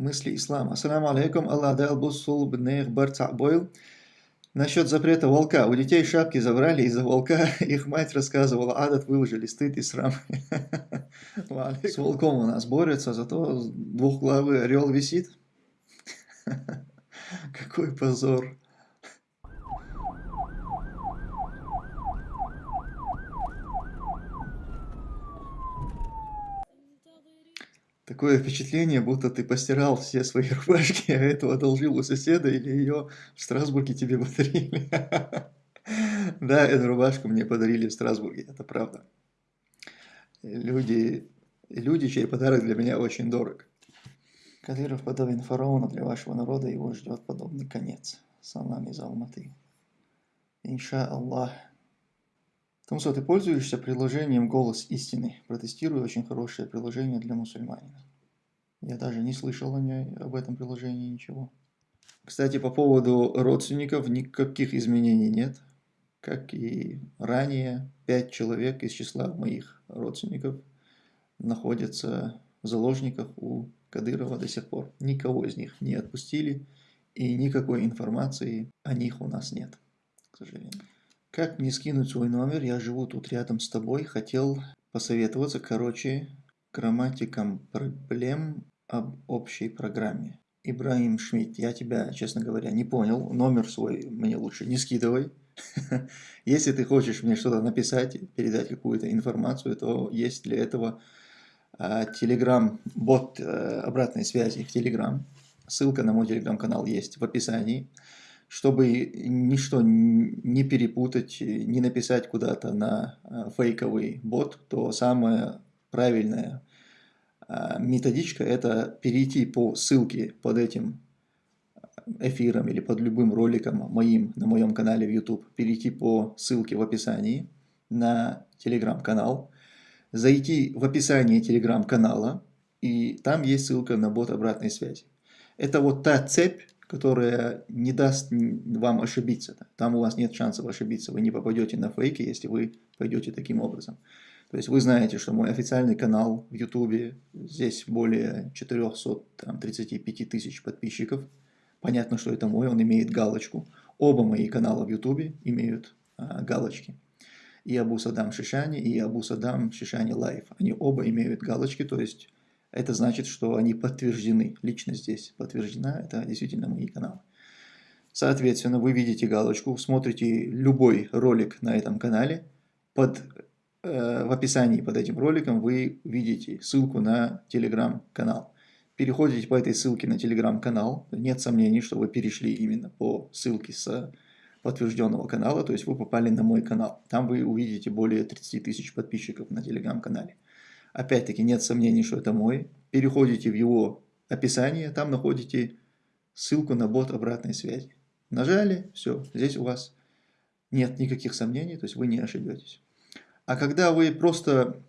мысли ислама. Ассаламу алейкум, Аллах дал бусул бнех барца бойл. Насчет запрета волка. У детей шапки забрали из-за волка. Их мать рассказывала, адат выложили, стыд и срам. С волком у нас борются, зато двухглавый орел висит. Какой позор. Такое впечатление, будто ты постирал все свои рубашки, а эту одолжил у соседа или ее в Страсбурге тебе подарили. Да, эту рубашку мне подарили в Страсбурге, это правда. Люди, люди, чей подарок для меня очень дорог. Кадыров подобен фараону для вашего народа, его ждет подобный конец. Салам из Алматы. Инша Аллах. Томсо, ты пользуешься приложением «Голос истины». Протестирую очень хорошее приложение для мусульманина. Я даже не слышал о ней, об этом приложении ничего. Кстати, по поводу родственников никаких изменений нет. Как и ранее, пять человек из числа моих родственников находятся в заложниках у Кадырова до сих пор. Никого из них не отпустили, и никакой информации о них у нас нет, к сожалению. Как мне скинуть свой номер? Я живу тут рядом с тобой. Хотел посоветоваться, короче, грамматикам проблем об общей программе. Ибраим Шмидт, я тебя, честно говоря, не понял. Номер свой мне лучше не скидывай. Если ты хочешь мне что-то написать, передать какую-то информацию, то есть для этого телеграм-бот э, обратной связи в телеграм. Ссылка на мой телеграм-канал есть в описании чтобы ничто не перепутать, не написать куда-то на а, фейковый бот, то самая правильная а, методичка – это перейти по ссылке под этим эфиром или под любым роликом моим на моем канале в YouTube, перейти по ссылке в описании на телеграм-канал, зайти в описание телеграм-канала, и там есть ссылка на бот обратной связи. Это вот та цепь, которая не даст вам ошибиться. Там у вас нет шансов ошибиться. Вы не попадете на фейки, если вы пойдете таким образом. То есть вы знаете, что мой официальный канал в YouTube, здесь более 435 тысяч подписчиков. Понятно, что это мой, он имеет галочку. Оба мои канала в YouTube имеют а, галочки. И Абу Садам Шишани, и Абу Садам Шишани Live. Они оба имеют галочки, то есть это значит, что они подтверждены. Личность здесь подтверждена, это действительно мои каналы. Соответственно, вы видите галочку, смотрите любой ролик на этом канале. Под, э, в описании под этим роликом вы видите ссылку на телеграм-канал. Переходите по этой ссылке на телеграм-канал. Нет сомнений, что вы перешли именно по ссылке с подтвержденного канала, то есть вы попали на мой канал. Там вы увидите более 30 тысяч подписчиков на телеграм-канале. Опять-таки нет сомнений, что это мой. Переходите в его описание, там находите ссылку на бот обратной связи. Нажали, все, здесь у вас нет никаких сомнений, то есть вы не ошибетесь. А когда вы просто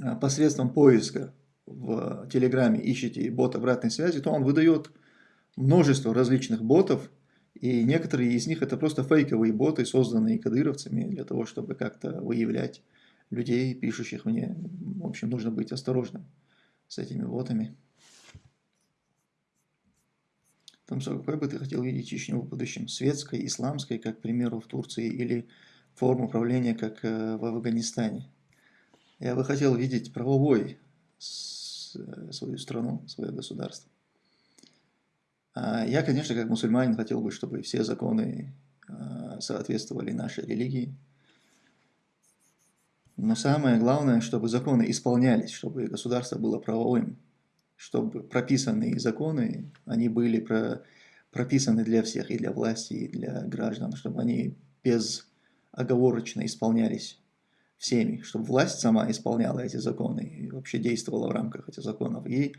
а, посредством поиска в Телеграме ищете бот обратной связи, то он выдает множество различных ботов, и некоторые из них это просто фейковые боты, созданные кадыровцами для того, чтобы как-то выявлять людей, пишущих мне. В общем, нужно быть осторожным с этими ботами. Томсо, какой бы ты хотел видеть Чечню в будущем? Светской, исламской, как, к примеру, в Турции, или форму управления, как э, в Афганистане? Я бы хотел видеть правовой э, свою страну, свое государство. А я, конечно, как мусульманин, хотел бы, чтобы все законы э, соответствовали нашей религии, но самое главное, чтобы законы исполнялись, чтобы государство было правовым, чтобы прописанные законы, они были про, прописаны для всех, и для власти, и для граждан, чтобы они безоговорочно исполнялись всеми, чтобы власть сама исполняла эти законы и вообще действовала в рамках этих законов, и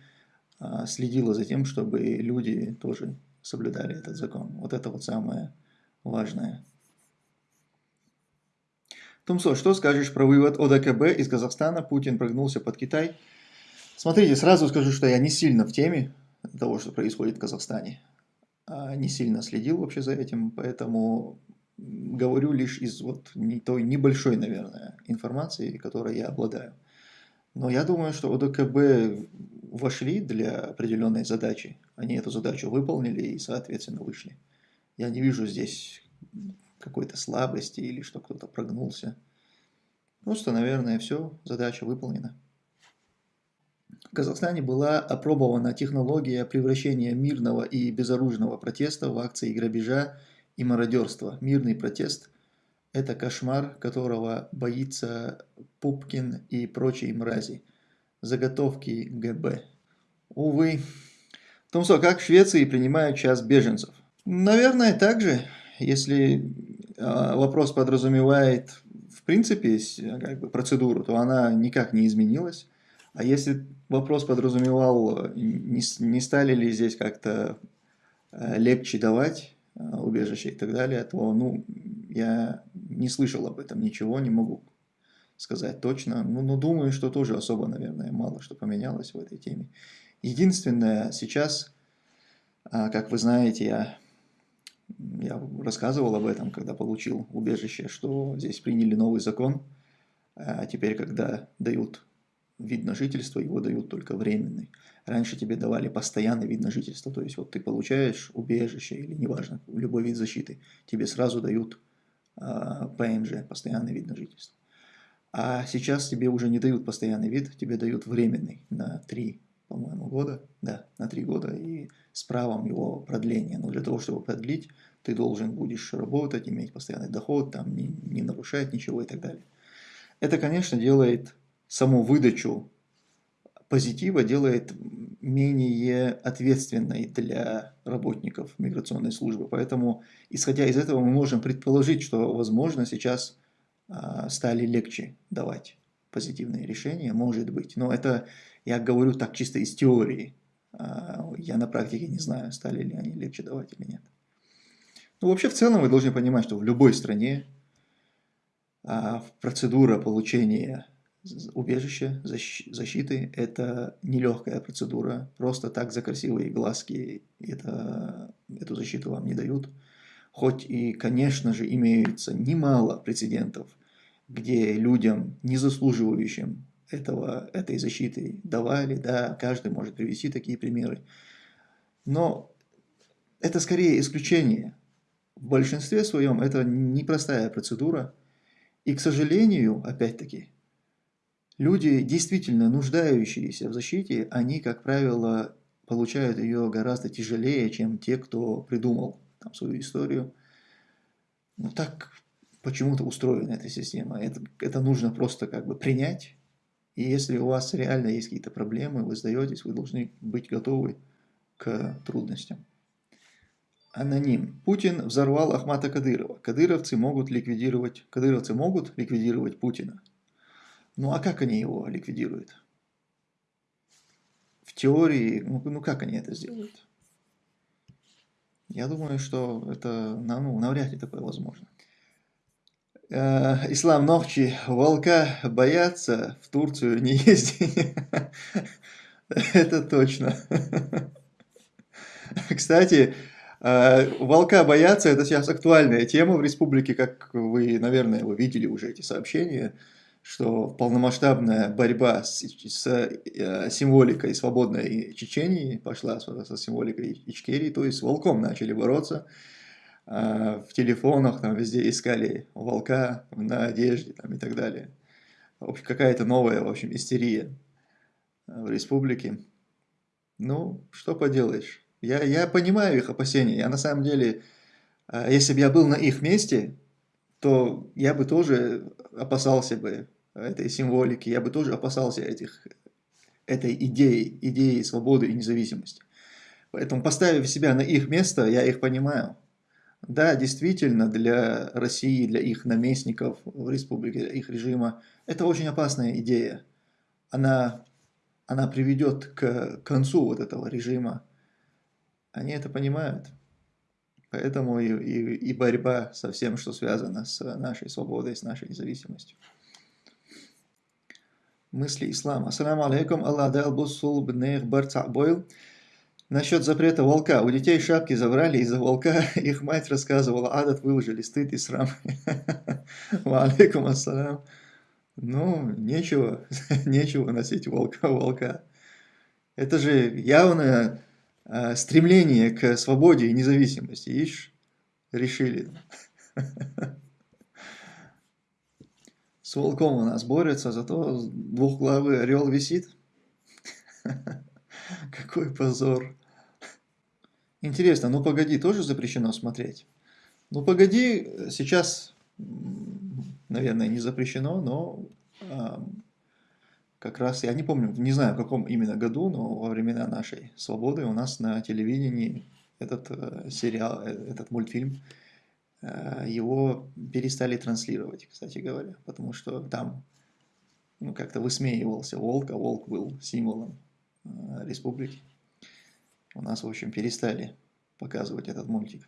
а, следила за тем, чтобы люди тоже соблюдали этот закон. Вот это вот самое важное. Тумсо, что скажешь про вывод ОДКБ из Казахстана? Путин прогнулся под Китай. Смотрите, сразу скажу, что я не сильно в теме того, что происходит в Казахстане. А не сильно следил вообще за этим, поэтому говорю лишь из вот той небольшой, наверное, информации, которой я обладаю. Но я думаю, что ОДКБ вошли для определенной задачи, они эту задачу выполнили и, соответственно, вышли. Я не вижу здесь какой-то слабости или что кто-то прогнулся. Просто, наверное, все, задача выполнена. В Казахстане была опробована технология превращения мирного и безоружного протеста в акции грабежа и мародерства. Мирный протест – это кошмар, которого боится Пупкин и прочие мрази. Заготовки ГБ. Увы. Томсо, как в Швеции принимают час беженцев? Наверное, так же, если вопрос подразумевает в принципе как бы, процедуру, то она никак не изменилась. А если вопрос подразумевал, не, не стали ли здесь как-то э, легче давать убежище и так далее, то ну, я не слышал об этом ничего, не могу сказать точно. Ну, но думаю, что тоже особо, наверное, мало что поменялось в этой теме. Единственное, сейчас, а, как вы знаете, я, я рассказывал об этом, когда получил убежище, что здесь приняли новый закон. А теперь, когда дают вид на жительство, его дают только временный. Раньше тебе давали постоянный вид на жительство, то есть вот ты получаешь убежище или неважно, любой вид защиты, тебе сразу дают а, ПМЖ, постоянный вид на жительство. А сейчас тебе уже не дают постоянный вид, тебе дают временный на 3, по-моему, года. Да, на 3 года и с правом его продления. Но для того, чтобы продлить, ты должен будешь работать, иметь постоянный доход, там, не, не нарушать ничего и так далее. Это, конечно, делает саму выдачу позитива, делает менее ответственной для работников миграционной службы. Поэтому, исходя из этого, мы можем предположить, что, возможно, сейчас а, стали легче давать позитивные решения, может быть. Но это я говорю так чисто из теории. А, я на практике не знаю, стали ли они легче давать или нет. Ну, вообще, в целом, вы должны понимать, что в любой стране а, процедура получения убежища, защиты – это нелегкая процедура. Просто так за красивые глазки это, эту защиту вам не дают. Хоть и, конечно же, имеется немало прецедентов, где людям, не заслуживающим этого, этой защиты, давали, да, каждый может привести такие примеры. Но это скорее исключение. В большинстве своем это непростая процедура. И, к сожалению, опять-таки, люди, действительно нуждающиеся в защите, они, как правило, получают ее гораздо тяжелее, чем те, кто придумал там, свою историю. Ну, так почему-то устроена эта система. Это, это нужно просто как бы принять. И если у вас реально есть какие-то проблемы, вы сдаетесь, вы должны быть готовы к трудностям. Аноним. Путин взорвал Ахмата Кадырова. Кадыровцы могут ликвидировать, кадыровцы могут ликвидировать Путина. Ну а как они его ликвидируют? В теории, ну, ну как они это сделают? Я думаю, что это ну, навряд ли такое возможно. Э, Ислам Нохчи, волка боятся, в Турцию не ездить. Это точно. Кстати, э, волка боятся, это сейчас актуальная тема в республике, как вы, наверное, вы видели уже эти сообщения что полномасштабная борьба с, с э, символикой свободной Чечении пошла со, символикой Ичкерии, то есть с волком начали бороться. Э, в телефонах там везде искали волка на одежде там, и так далее. Какая-то новая, в общем, истерия в республике. Ну, что поделаешь. Я, я понимаю их опасения. Я на самом деле, э, если бы я был на их месте, то я бы тоже опасался бы этой символики, я бы тоже опасался этих, этой идеи, идеи свободы и независимости. Поэтому, поставив себя на их место, я их понимаю. Да, действительно, для России, для их наместников в республике, их режима, это очень опасная идея. Она, она приведет к концу вот этого режима. Они это понимают. Поэтому и, и, и борьба со всем, что связано с нашей свободой, с нашей независимостью мысли ислама. Ассаламу алейкум, Аллах дал бусул бнех барца бойл. Насчет запрета волка. У детей шапки забрали из-за волка. Их мать рассказывала, адат выложили, стыд и срам. Ва алейкум ассалам. Ну, нечего, нечего носить волка, волка. Это же явное э, стремление к свободе и независимости. Ишь, решили. С волком у нас борются, зато двухглавый орел висит. Какой позор. Интересно, ну погоди, тоже запрещено смотреть? Ну погоди, сейчас, наверное, не запрещено, но э, как раз, я не помню, не знаю в каком именно году, но во времена нашей свободы у нас на телевидении этот э, сериал, э, этот мультфильм, э, его перестали транслировать, кстати говоря, потому что там ну, как-то высмеивался волк, а волк был символом республики. У нас, в общем, перестали показывать этот мультик.